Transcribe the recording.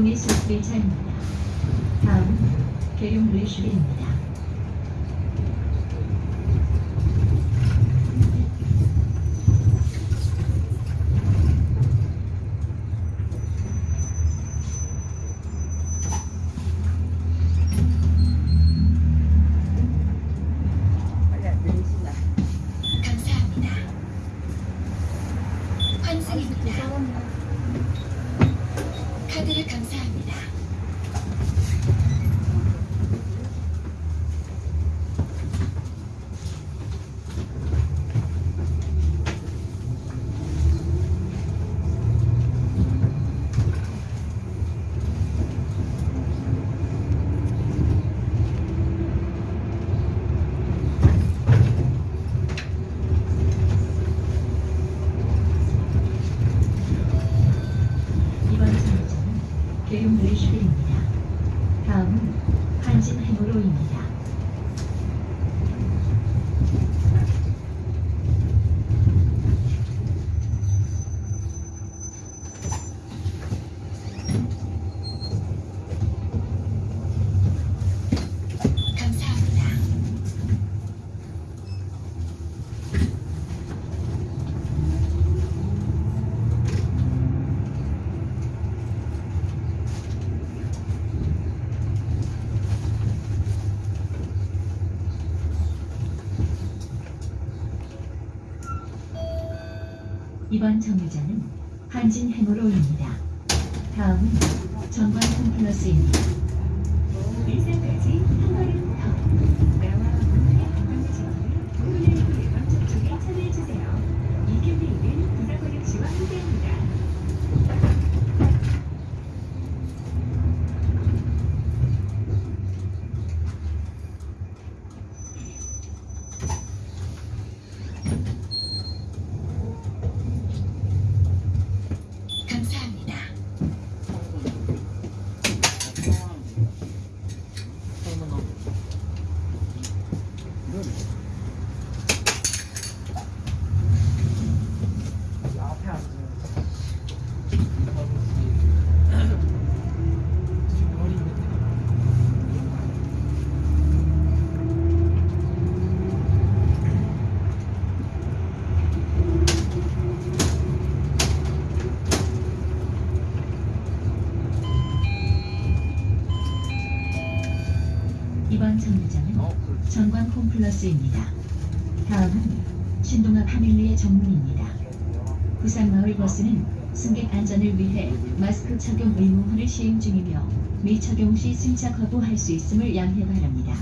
동해 숲길차입니다. 다음은 계룡 의슈리입니다. 빨리 안 들리시나? 감사합니다. 환승입니다. 카드를 감사합니다. 이번 계룡 의슈리입니다. 다음은 한진 해무로입니다. 감사합니다. 이번 정류장은 한진 해무로입니다. 다음은 전관 홈플러스입니다. 일산까지 1번 정류장은 어, 전광 홈플러스입니다. 다음은 신동아 파밀리의 정문입니다. 부산마을버스는 승객 안전을 위해 마스크 착용 의무화를 시행 중이며 미착용 시 승차 거부할 수 있음을 양해 바랍니다.